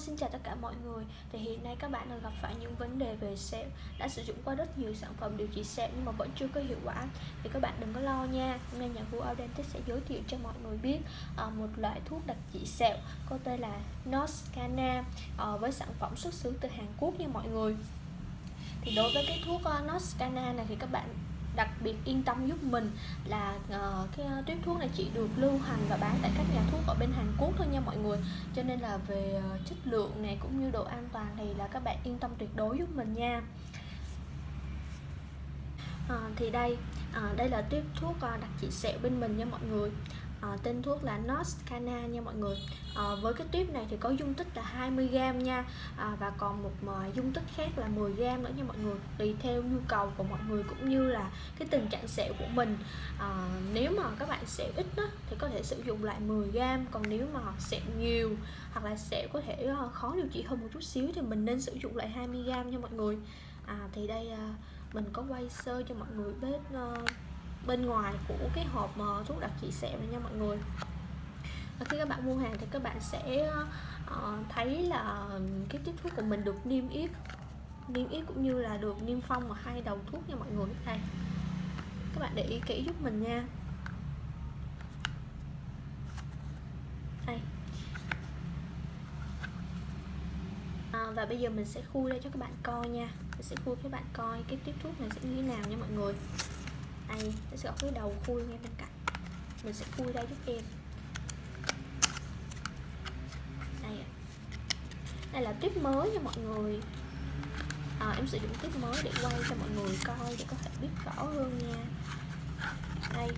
xin chào tất cả mọi người. Thì hiện nay các bạn đang gặp phải những vấn đề về sẹo. Đã sử dụng qua rất nhiều sản phẩm điều trị sẹo nhưng mà vẫn chưa có hiệu quả. Thì các bạn đừng có lo nha. Hôm nay nhà vua Audentech sẽ giới thiệu cho mọi người biết uh, Một loại thuốc đặc trị sẹo Có tên là Noscana uh, ờ, Với sản phẩm xuất xứ từ Hàn Quốc nha mọi người. Thì đối với cái thuốc ờ, uh, Noscana này thì các bạn đặc biệt yên tâm giúp mình là uh, cái ờ, uh, tuyếp thuốc này chỉ được lưu hành và bán tại các nhà thuốc ở bên Hàn Quốc thôi nha mọi người. Cho nên là về uh, chất lượng này cũng như độ an toàn thì là các bạn yên tâm tuyệt đối giúp mình nha. À, thì đây à, đây là tiếp thuốc à, đặc trị sẹo bên mình nha mọi người à, tên thuốc là Noscana nha mọi người. À, với cái tuyếp này thì có dung tích là 20g nha. À, và còn một dung tích khác là 10g nữa nha mọi người. Tùy theo nhu cầu của mọi người cũng như là cái tình trạng sẹo của mình. À, nếu mà các bạn sẹo ít đó, thì có thể sử dụng lại 10g còn nếu mà sẹo nhiều hoặc là sẹo có thể khó điều trị hơn một chút xíu thì mình nên sử dụng lại 20g nha mọi người. À, thì đây mình có quay sơ cho mọi người biết uh, bên ngoài của cái hộp thuốc đặc trị sẹo này nha mọi người. Và khi các bạn mua hàng thì các bạn sẽ uh, thấy là cái tiếp thuốc của mình được niêm yết niêm yết cũng như là được niêm phong ở hai đầu thuốc nha mọi người. Đây các bạn để ý kỹ giúp mình nha. Đây. À, và bây giờ mình sẽ khui ra cho các bạn coi nha. Mình sẽ khui các bạn coi cái tiếp thuốc này sẽ như thế nào nha mọi người đây nó sẽ có cái đầu khui ngay bên cạnh. Mình sẽ khui ra giúp em. Đây đây là tiếp mới nha mọi người. À, em sử dụng tiếp mới để quay cho mọi người coi để có thể biết rõ hơn nha. Đây.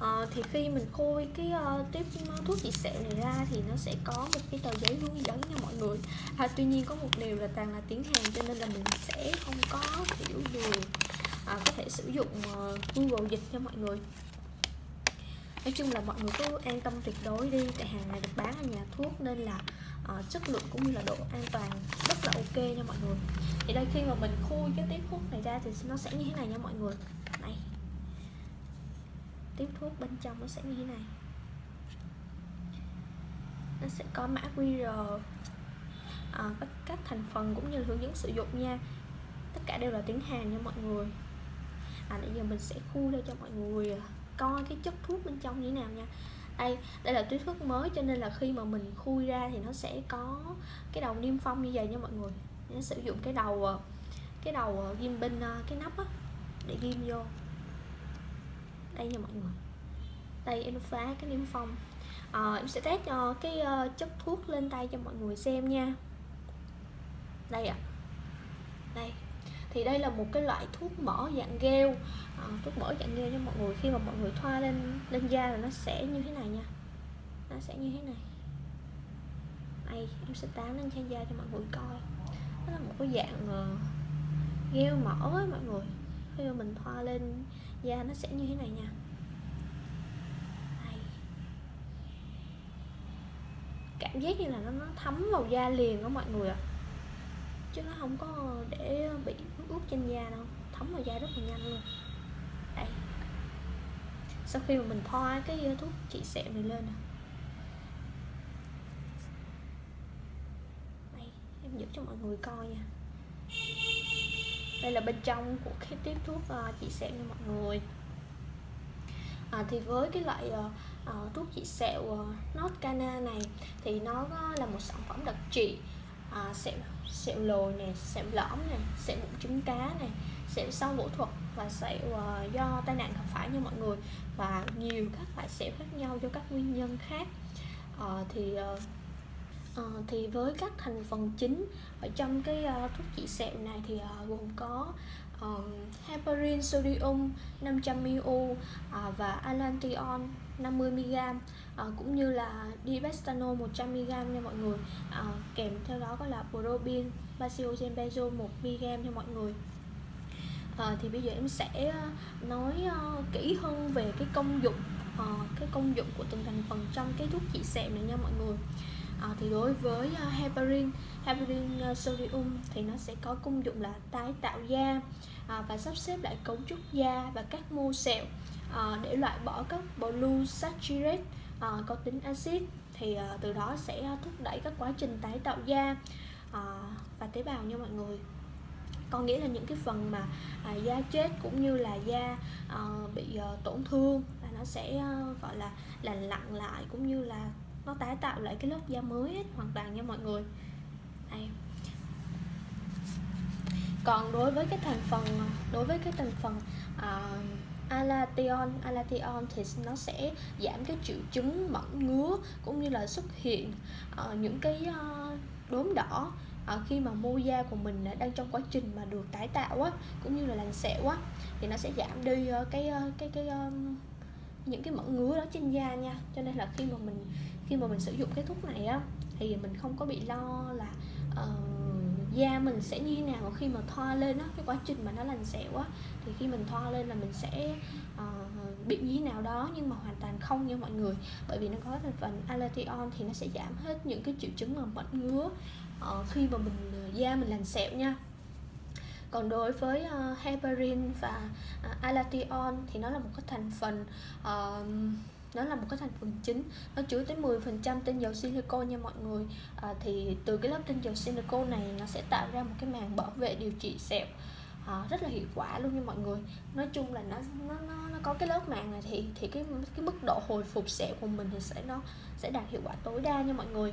À, thì khi mình khui cái ờ, uh, tiếp ờ, thuốc trị sẹo này ra thì nó sẽ có một cái tờ giấy hướng dẫn nha mọi người. À, tuy nhiên có một điều là toàn là tiếng Hàn cho nên là mình sẽ không có hiểu được à, có thể sử dụng uh, Google dịch cho mọi người. Nói chung là mọi người cứ an tâm tuyệt đối đi tại hàng này được bán ở nhà thuốc nên là uh, chất lượng cũng như là độ an toàn rất là ok nha mọi người. Thì đây khi mà mình khui cái tiếp thuốc này ra thì nó sẽ như thế này nha mọi người. Này. Tiếp thuốc bên trong nó sẽ như thế này. Nó sẽ có mã QR à, các, các thành phần cũng như hướng dẫn sử dụng nha. Tất cả đều là tiếng Hàn nha mọi người à nãy giờ mình sẽ khui ra cho mọi người à, coi cái chất thuốc bên trong như thế nào nha. Đây đây là túi thuốc mới cho nên là khi mà mình khui ra thì nó sẽ có cái đầu niêm phong như vậy nha mọi người. Nó sử dụng cái đầu à, cái đầu à, ghim bên cái nắp á để ghim vô. Đây nha mọi người. Đây em phá cái niêm phong. À, em sẽ test cho cái chất thuốc lên tay cho mọi người xem nha. Đây ạ. À. đây thì đây là một cái loại thuốc mỡ dạng gel à, thuốc mỡ dạng gel cho mọi người. Khi mà mọi người thoa lên lên da là nó sẽ như thế này nha. Nó sẽ như thế này. Đây em sẽ tán lên trên da cho mọi người coi. Nó là một cái dạng ờ, uh, gel mỡ ấy, mọi người. Khi mà mình thoa lên da nó sẽ như thế này nha. Đây. cảm giác như là nó, nó thấm vào da liền đó mọi người ạ. à chứ nó không có để bị ướt ướt trên da đâu. Thấm vào da rất là nhanh luôn. Đây. Sau khi mà mình thoa cái thuốc trị sẹo này lên nè. Đây em giúp cho mọi người coi nha. Đây là bên trong của cái tiếp thuốc uh, trị sẹo nha mọi người. À, thì với cái loại uh, thuốc trị sẹo uh, Notcana này thì nó là một sản phẩm đặc trị à, sẹo sẹo lồi này sẹo lõm này sẹo bụng trứng cá này sẹo sau phẫu thuật và sẹo uh, do tai nạn gặp phải nha mọi người. Và nhiều các loại sẹo khác nhau do các nguyên nhân khác. Uh, thì uh, uh, thì với các thành phần chính ở trong cái uh, thuốc trị sẹo này thì uh, gồm có uh, heparin sodium 500ml uh, à, và alantion 50mg uh, cũng như là dibestano 100mg nha mọi người. Uh, kèm theo đó có là probin basiogen benzo 1mg nha mọi người. Uh, thì bây giờ em sẽ à, nói uh, kỹ hơn về cái công dụng uh, cái công dụng của từng thành phần trong cái thuốc trị sẹo này nha mọi người à, thì đối với uh, heparin heparin uh, sodium thì nó sẽ có công dụng là tái tạo da à, và sắp xếp lại cấu trúc da và các mô sẹo à, để loại bỏ các polysaccharide à, có tính axit. Thì uh, từ đó sẽ thúc đẩy các quá trình tái tạo da. Uh, và tế bào nha mọi người. Có nghĩa là những cái phần mà à, da chết cũng như là da à, bị à, tổn thương là nó sẽ à, gọi là lành lặn lại cũng như là nó tái tạo lại cái lớp da mới hết, hoàn toàn nha mọi người. Đây. Còn đối với cái thành phần đối với cái thành phần uh, Alation, Alation thì nó sẽ giảm cái triệu chứng mẩn ngứa cũng như là xuất hiện uh, những cái uh, đốm đỏ À, khi mà mô da của mình đang trong quá trình mà được tái tạo á cũng như là lành sẹo á thì nó sẽ giảm đi cái cái cái cái những cái mẩn ngứa đó trên da nha. Cho nên là khi mà mình khi mà mình sử dụng cái thuốc này á thì mình không có bị lo là uh, da mình sẽ như thế nào khi mà thoa lên á cái quá trình mà nó lành sẹo á. Thì khi mình thoa lên là mình sẽ uh, bị như thế nào đó nhưng mà hoàn toàn không nha mọi người. Bởi vì nó có thành phần alation thì nó sẽ giảm hết những cái triệu chứng mà mẩn ngứa uh, khi mà mình da mình lành sẹo nha. Còn đối với uh, heparin và uh, alation thì nó là một cái thành phần uh, nó là một cái thành phần chính. Nó chứa tới 10% tinh dầu silicon nha mọi người. À, thì từ cái lớp tinh dầu silicon này nó sẽ tạo ra một cái màng bảo vệ điều trị sẹo à, rất là hiệu quả luôn nha mọi người. Nói chung là nó nó nó, nó có cái lớp màng này thì thì cái cái mức độ hồi phục sẹo của mình thì sẽ nó sẽ đạt hiệu quả tối đa nha mọi người.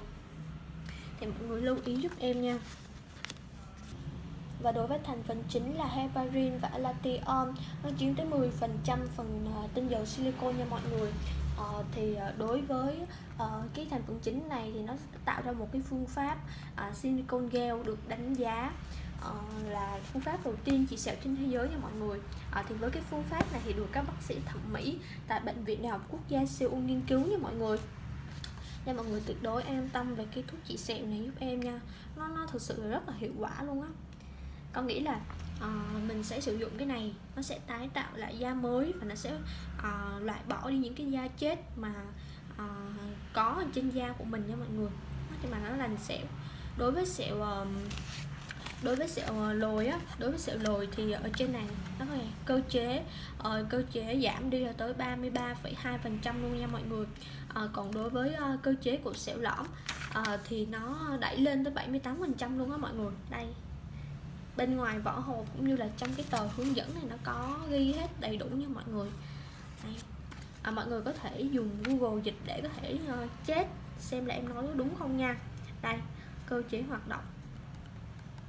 Thì mọi người lưu ý giúp em nha. Và đối với thành phần chính là heparin và latium nó chiếm tới 10% phần à, tinh dầu silicon nha mọi người uh, thì ờ, đối với uh, cái thành phần chính này thì nó tạo ra một cái phương pháp uh, silicon gel được đánh giá uh, là phương pháp đầu tiên trị sẹo trên thế giới nha mọi người. Uh, thì với cái phương pháp này thì được các bác sĩ thẩm mỹ tại bệnh viện đại học quốc gia Seoul nghiên cứu nha mọi người. Nên mọi người tuyệt đối an tâm về cái thuốc trị sẹo này giúp em nha. Nó nó thực sự là rất là hiệu quả luôn á. Con nghĩ là uh, mình sẽ sử dụng cái này nó sẽ tái tạo lại da mới và nó sẽ uh, loại bỏ đi những cái da chết mà uh, có trên da của mình nha mọi người. Thì mà nó lành sẹo đối với sẹo uh, đối với sẹo lồi á đối với sẹo lồi thì ở trên này nó là cơ chế uh, cơ chế giảm đi là tới 33,2 phần trăm luôn nha mọi người. Uh, còn đối với uh, cơ chế của sẹo lõm uh, thì nó đẩy lên tới 78 phần trăm luôn á mọi người. Đây bên ngoài vỏ hộp cũng như là trong cái tờ hướng dẫn này nó có ghi hết đầy đủ nha mọi người. Đây. À, mọi người có thể dùng Google dịch để có thể ờ, uh, chết xem là em nói đúng không nha. Đây cơ chế hoạt động.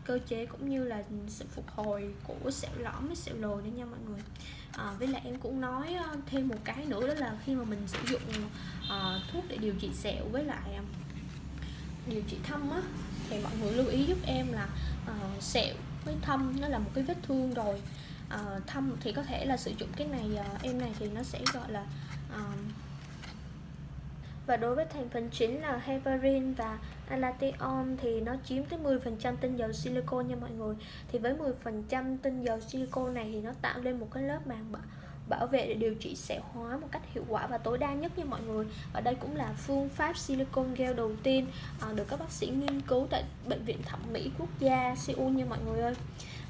Cơ chế cũng như là sự phục hồi của sẹo lõm với sẹo lồi nữa nha mọi người. À, với lại em cũng nói ờ, thêm một cái nữa đó là khi mà mình sử dụng uh, thuốc để điều trị sẹo với lại điều trị thâm á thì mọi người lưu ý giúp em là uh, sẹo với thâm nó là một cái vết thương rồi. À, thâm thì có thể là sử dụng cái này à, em này thì nó sẽ gọi là à, và đối với thành phần chính là heparin và alation thì nó chiếm tới 10% tinh dầu silicon nha mọi người. Thì với 10% tinh dầu silicon này thì nó tạo lên một cái lớp màng bảo vệ để điều trị sẹo hóa một cách hiệu quả và tối đa nhất nha mọi người. Và đây cũng là phương pháp silicon gel đầu tiên à, được các bác sĩ nghiên cứu tại bệnh viện thẩm mỹ quốc gia Seoul nha mọi người ơi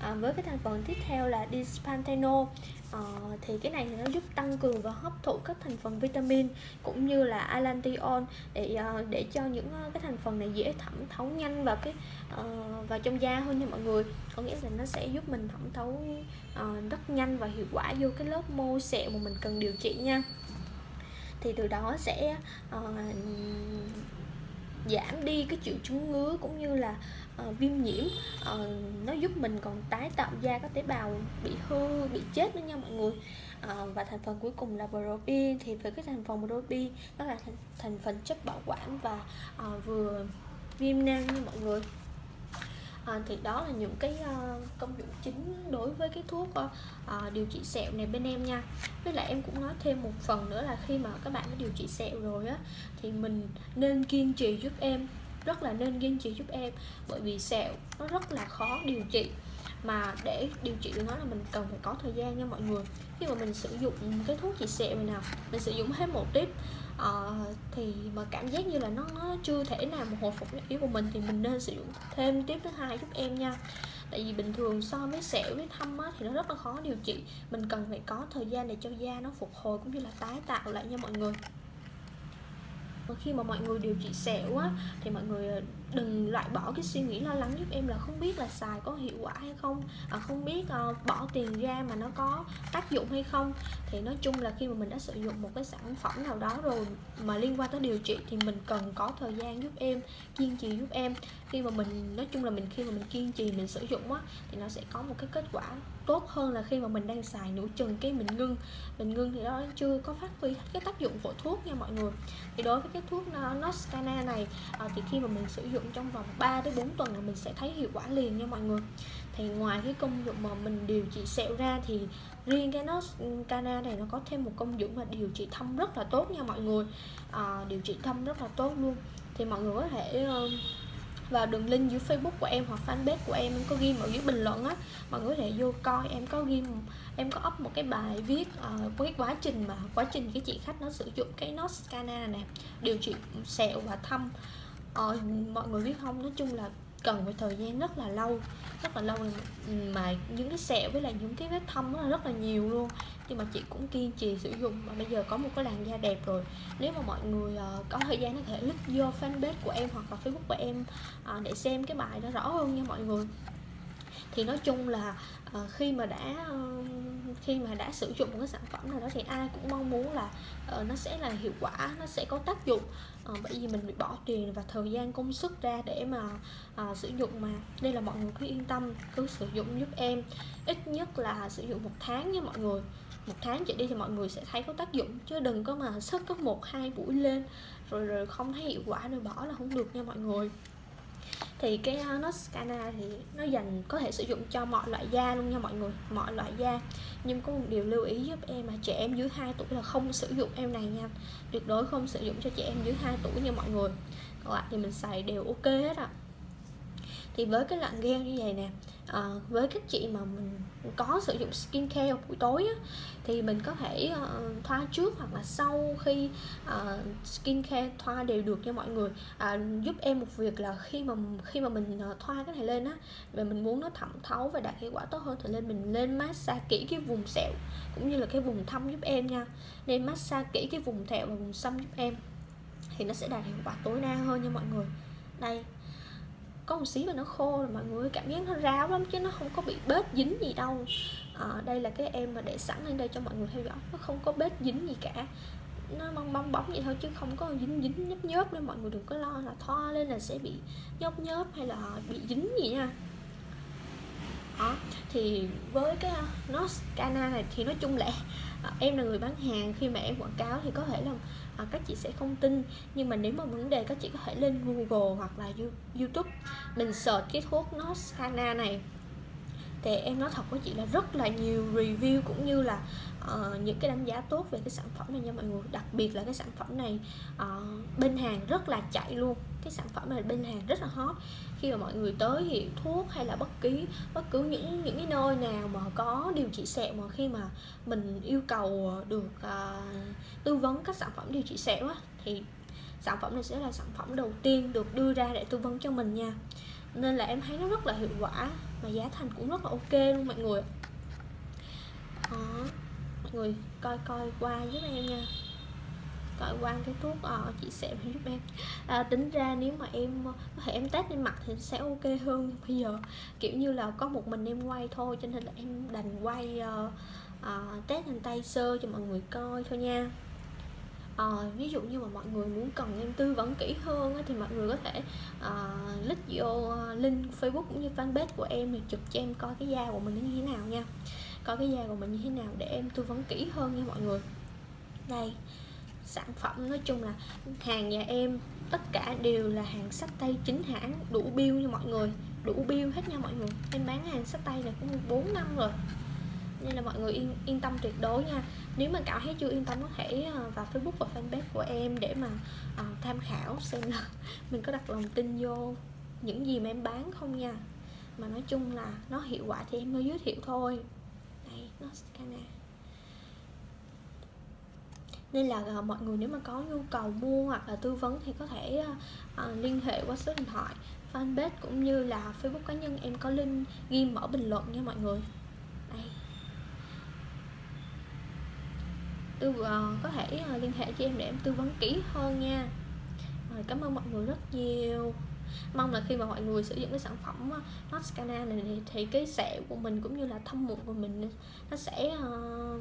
à, với cái thành phần tiếp theo là dispanthenol à, ờ, thì cái này thì nó giúp tăng cường và hấp thụ các thành phần vitamin cũng như là alantion để ờ, để cho những ờ, cái thành phần này dễ thẩm thấu nhanh vào cái uh, vào trong da hơn nha mọi người. Có nghĩa là nó sẽ giúp mình thẩm thấu uh, rất nhanh và hiệu quả vô cái lớp mô sẹo mà mình cần điều trị nha. Thì từ đó sẽ uh, giảm đi cái triệu chứng ngứa cũng như là uh, viêm nhiễm. Uh, nó giúp mình còn tái tạo da các tế bào bị hư bị chết nữa nha mọi người. Uh, và thành phần cuối cùng là propin thì với cái thành phần propin nó là thành, thành phần chất bảo quản và uh, vừa viêm nang như mọi người à, thì đó là những cái uh, công dụng chính đối với cái thuốc uh, điều trị sẹo này bên em nha. Với lại em cũng nói thêm một phần nữa là khi mà các bạn đã điều trị sẹo rồi á thì mình nên kiên trì giúp em rất là nên kiên trì giúp em. Bởi vì sẹo nó rất là khó điều trị mà để điều trị được nó là mình cần phải có thời gian nha mọi người. Khi mà mình sử dụng cái thuốc trị sẹo này nào mình sử dụng hết một tiếp uh, ờ, thì mà cảm giác như là nó nó chưa thể nào mà hồi phục yếu của mình thì mình nên sử dụng thêm tiếp thứ hai giúp em nha. Tại vì bình thường so với sẹo với thâm á, thì nó rất là khó điều trị. Mình cần phải có thời gian để cho da nó phục hồi cũng như là tái tạo lại nha mọi người khi mà mọi người điều trị sẹo á thì mọi người ờ, đừng loại bỏ cái suy nghĩ lo lắng giúp em là không biết là xài có hiệu quả hay không à, không biết uh, bỏ tiền ra mà nó có tác dụng hay không. Thì nói chung là khi mà mình đã sử dụng một cái sản phẩm nào đó rồi mà liên quan tới điều trị thì mình cần có thời gian giúp em kiên trì giúp em. Khi mà mình nói chung là mình khi mà mình kiên trì mình sử dụng á thì nó sẽ có một cái kết quả tốt hơn là khi mà mình đang xài nửa chừng cái mình ngưng. Mình ngưng thì đó chưa có phát huy hết cái tác dụng của thuốc nha mọi người. Thì đối với cái thuốc Noscana này à, thì khi mà mình sử dụng trong vòng 3 đến 4 tuần là mình sẽ thấy hiệu quả liền nha mọi người. Thì ngoài cái công dụng mà mình điều trị sẹo ra thì riêng cái Noscana này nó có thêm một công dụng là điều trị thâm rất là tốt nha mọi người. À, điều trị thâm rất là tốt luôn. Thì mọi người có thể uh, vào đường link dưới Facebook của em hoặc fanpage của em em có ghi ở dưới bình luận á mọi người có thể vô coi. Em có ghi em có up một cái bài viết uh, cái quá trình mà quá trình cái chị khách nó sử dụng cái Noscana này điều trị sẹo và thâm. Uh, mọi người biết không? Nói chung là cần phải thời gian rất là lâu rất là lâu mà những cái sẹo với lại những cái vết thâm rất là nhiều luôn. Nhưng mà chị cũng kiên trì sử dụng. Và bây giờ có một cái làn da đẹp rồi. Nếu mà mọi người uh, có thời gian có thể lướt vô fanpage của em hoặc là facebook của em uh, để xem cái bài đó rõ hơn nha mọi người. Thì nói chung là uh, khi mà đã uh, khi mà đã sử dụng một cái sản phẩm nào đó thì ai cũng mong muốn là uh, nó sẽ là hiệu quả nó sẽ có tác dụng. Uh, bởi vì mình bị bỏ tiền và thời gian công sức ra để mà uh, sử dụng mà. Đây là mọi người cứ yên tâm cứ sử dụng giúp em. Ít nhất là sử dụng một tháng nha mọi người. Một tháng trở đi thì mọi người sẽ thấy có tác dụng chứ đừng có mà sức có một hai buổi lên rồi rồi không thấy hiệu quả rồi bỏ là không được nha mọi người thì cái uh, Noscana thì nó dành có thể sử dụng cho mọi loại da luôn nha mọi người mọi loại da. Nhưng có một điều lưu ý giúp em mà trẻ em dưới 2 tuổi là không sử dụng em này nha. Tuyệt đối không sử dụng cho trẻ em dưới 2 tuổi nha mọi người. Còn lại thì mình xài đều ok hết ạ. À. thì với cái lạng gel như vậy nè à, với các chị mà mình có sử dụng skincare buổi tối á, thì mình có thể uh, thoa trước hoặc là sau khi uh, skincare thoa đều được cho mọi người. Uh, giúp em một việc là khi mà khi mà mình uh, thoa cái này lên á và mình muốn nó thẩm thấu và đạt hiệu quả tốt hơn thì lên mình lên massage kỹ cái vùng sẹo cũng như là cái vùng thâm giúp em nha. Nên massage kỹ cái vùng thẹo và vùng xăm giúp em thì nó sẽ đạt hiệu quả tối đa hơn nha mọi người. Đây có một xí và nó khô rồi mọi người cảm giác nó ráo lắm chứ nó không có bị bết dính gì đâu. À, đây là cái em mà để sẵn lên đây cho mọi người theo dõi nó không có bết dính gì cả. Nó bong bong bóng vậy thôi chứ không có dính dính nhớp nhớp nên mọi người đừng có lo là thoa lên là sẽ bị nhớp nhớp hay là bị dính gì nha. Đó thì với cái ờ, nó cana này thì nói chung là ờ, em là người bán hàng khi mà em quảng cáo thì có thể là à, các chị sẽ không tin. Nhưng mà nếu mà vấn đề các chị có thể lên Google hoặc là YouTube mình search cái thuốc nó Scana này thì em nói thật với chị là rất là nhiều review cũng như là uh, những cái đánh giá tốt về cái sản phẩm này nha mọi người. Đặc biệt là cái sản phẩm này uh, bên hàng rất là chạy luôn. Cái sản phẩm này bên hàng rất là hot. Khi mà mọi người tới hiệu thuốc hay là bất kỳ bất cứ những những cái nơi nào mà có điều trị sẹo mà khi mà mình yêu cầu được uh, tư vấn các sản phẩm điều trị sẹo á thì sản phẩm này sẽ là sản phẩm đầu tiên được đưa ra để tư vấn cho mình nha. Nên là em thấy nó rất là hiệu quả mà giá thành cũng rất là ok luôn mọi người. Đó mọi người coi coi qua giúp em nha. Coi qua cái thuốc uh, chị sẽ giúp em. À, tính ra nếu mà em ờ, có thể em test lên mặt thì sẽ ok hơn. Bây giờ kiểu như là có một mình em quay thôi cho nên là em đành quay uh, uh, test lên tay sơ cho mọi người coi thôi nha à, ví dụ như mà mọi người muốn cần em tư vấn kỹ hơn thì mọi người có thể uh, link vô ờ, link facebook cũng như fanpage của em thì chụp cho em coi cái da của mình nó như thế nào nha. Coi cái da của mình như thế nào để em tư vấn kỹ hơn nha mọi người. Đây sản phẩm nói chung là hàng nhà em tất cả đều là hàng sách tay chính hãng đủ bill nha mọi người. Đủ bill hết nha mọi người. Em bán hàng sách tay này cũng 4 năm rồi nên là mọi người yên yên tâm tuyệt đối nha. Nếu mà cảm thấy chưa yên tâm có thể ờ, vào facebook và fanpage của em để mà uh, tham khảo xem là mình có đặt lòng tin vô những gì mà em bán không nha. Mà nói chung là nó hiệu quả thì em mới giới thiệu thôi. Đây nó scanner nên là uh, mọi người nếu mà có nhu cầu mua hoặc là tư vấn thì có thể uh, liên hệ qua số điện thoại. Fanpage cũng như là facebook cá nhân em có link ghi mở bình luận nha mọi người đây tư uh, có thể uh, liên hệ cho em để em tư vấn kỹ hơn nha. Rồi cảm ơn mọi người rất nhiều. Mong là khi mà mọi người sử dụng cái sản phẩm ờ, mascara này thì, thì cái sẹo của mình cũng như là thâm mụn của mình nó sẽ uh,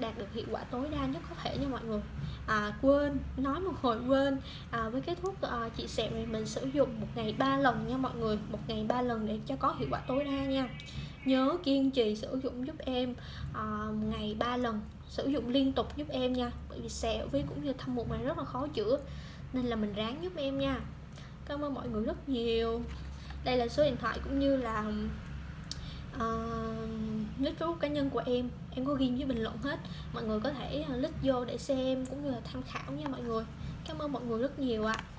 đạt được hiệu quả tối đa nhất có thể nha mọi người. À, quên nói một hồi quên. À, với cái thuốc à, trị sẹo này mình sử dụng một ngày ba lần nha mọi người. Một ngày ba lần để cho có hiệu quả tối đa nha nhớ kiên trì sử dụng giúp em à, ngày ba lần sử dụng liên tục giúp em nha. Bởi vì sẹo với cũng như thâm mụn này rất là khó chữa nên là mình ráng giúp em nha. Cảm ơn mọi người rất nhiều. Đây là số điện thoại cũng như là uh, list facebook cá nhân của em. Em có ghi với bình luận hết. Mọi người có thể uh, list vô để xem cũng như là tham khảo nha mọi người. Cảm ơn mọi người rất nhiều ạ. à.